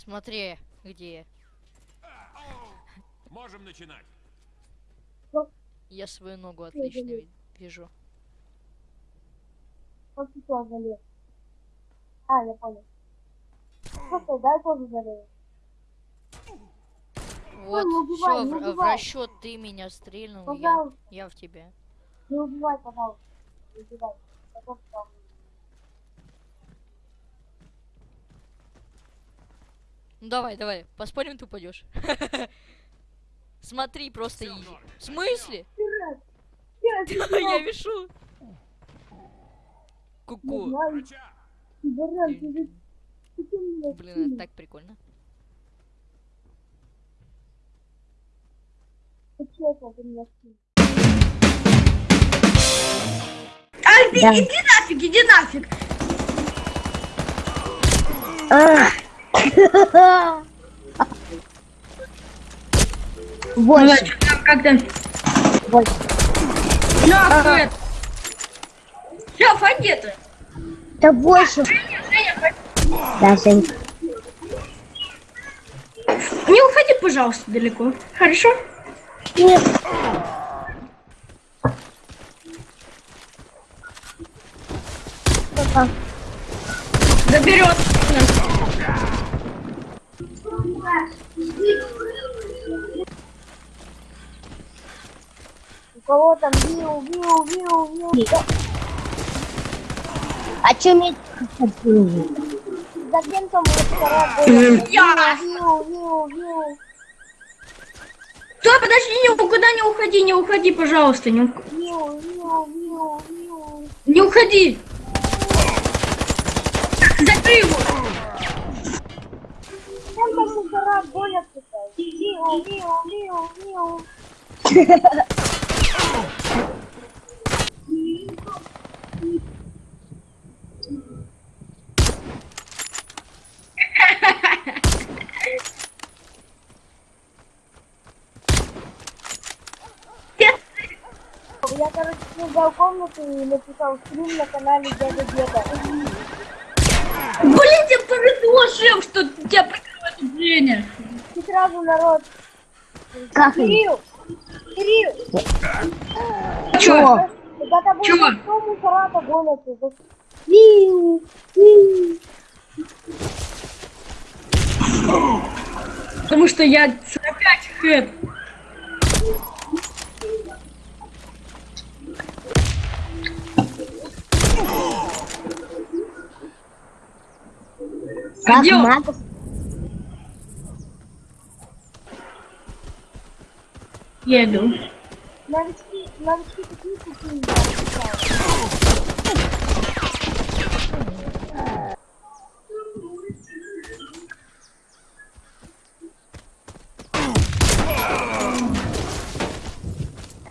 Смотри, где Можем начинать. я свою ногу отлично ви- вижу. А, я понял. Просто дай тоже залез. Вот, все, в, в расчет ты меня стрельнул, я, я в тебя. не убивай, пожалуйста. Не убивай. Ну давай, давай, поспорим, ты упадешь. Смотри, просто Всё в изи. норме. В смысле? Я вешу. Ку-ку. меня Блин, это так прикольно. Ай, ты иди нафиг, иди нафиг. Там, как там? Восемь. Нахуй. Шеф, а где ты? Да восемь. Да, Жень. Не уходи, пожалуйста, далеко. Хорошо? Нет. Заберет. У кого там виу, виу, виу, виу. А чё мне... За кем там? Я. Виу, виу, виу. Стой, подожди, никуда не уходи, не уходи, пожалуйста. Не, ух- Виу, виу, виу, виу. не уходи. Я, короче, создал комнату и написал стрим на канале Дяда Деда. Блин, повезло, шеф, что тебя прикрывает Женя. И сразу народ. Как Кирилл! Кирилл! Когда гонятся? Виу, виу. Потому что я 45 хэт. Как магов? Еду. Новички, новички такие купили.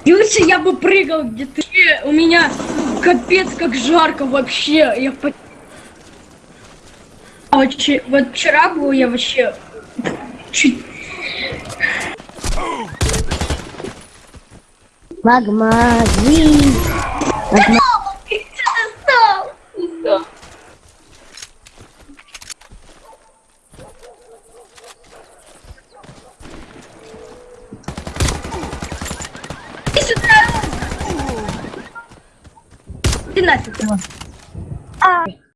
Лучше я бы прыгал где-то. Э, У меня капец как жарко вообще. Я по... А вот вчера был я вообще чуть... Магмази. Магма... Ты нафиг его. А.